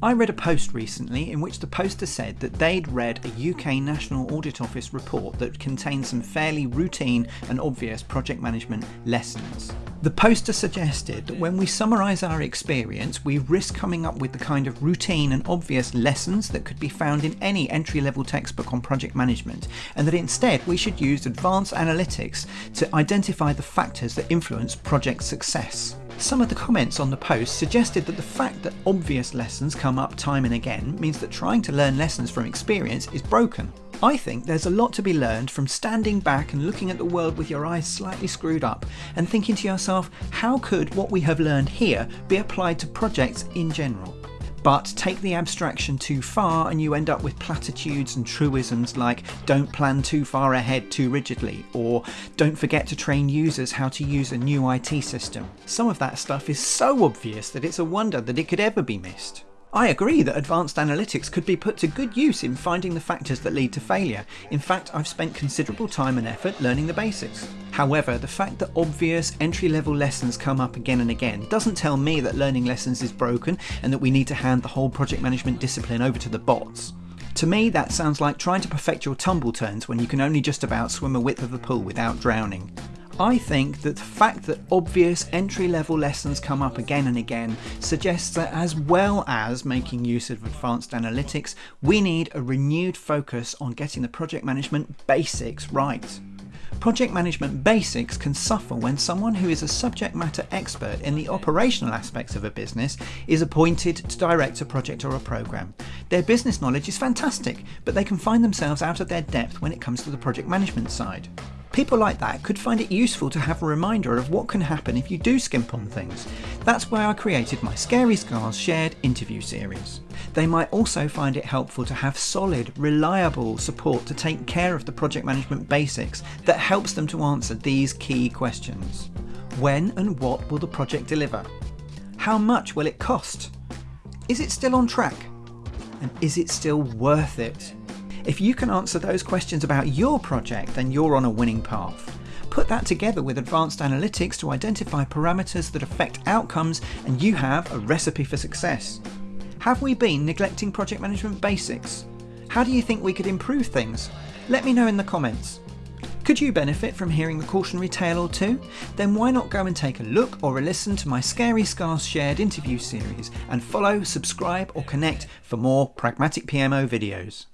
I read a post recently in which the poster said that they'd read a UK National Audit Office report that contained some fairly routine and obvious project management lessons. The poster suggested that when we summarise our experience, we risk coming up with the kind of routine and obvious lessons that could be found in any entry level textbook on project management, and that instead we should use advanced analytics to identify the factors that influence project success. Some of the comments on the post suggested that the fact that obvious lessons come up time and again means that trying to learn lessons from experience is broken. I think there's a lot to be learned from standing back and looking at the world with your eyes slightly screwed up and thinking to yourself, how could what we have learned here be applied to projects in general? But take the abstraction too far and you end up with platitudes and truisms like don't plan too far ahead too rigidly or don't forget to train users how to use a new IT system. Some of that stuff is so obvious that it's a wonder that it could ever be missed. I agree that advanced analytics could be put to good use in finding the factors that lead to failure. In fact, I've spent considerable time and effort learning the basics. However, the fact that obvious entry level lessons come up again and again doesn't tell me that learning lessons is broken and that we need to hand the whole project management discipline over to the bots. To me, that sounds like trying to perfect your tumble turns when you can only just about swim a width of the pool without drowning. I think that the fact that obvious entry level lessons come up again and again suggests that as well as making use of advanced analytics, we need a renewed focus on getting the project management basics right. Project management basics can suffer when someone who is a subject matter expert in the operational aspects of a business is appointed to direct a project or a program. Their business knowledge is fantastic, but they can find themselves out of their depth when it comes to the project management side. People like that could find it useful to have a reminder of what can happen if you do skimp on things. That's why I created my Scary Scars shared interview series. They might also find it helpful to have solid, reliable support to take care of the project management basics that helps them to answer these key questions. When and what will the project deliver? How much will it cost? Is it still on track? And is it still worth it? If you can answer those questions about your project, then you're on a winning path. Put that together with advanced analytics to identify parameters that affect outcomes, and you have a recipe for success. Have we been neglecting project management basics? How do you think we could improve things? Let me know in the comments. Could you benefit from hearing a cautionary tale or two? Then why not go and take a look or a listen to my Scary Scars shared interview series and follow, subscribe or connect for more Pragmatic PMO videos.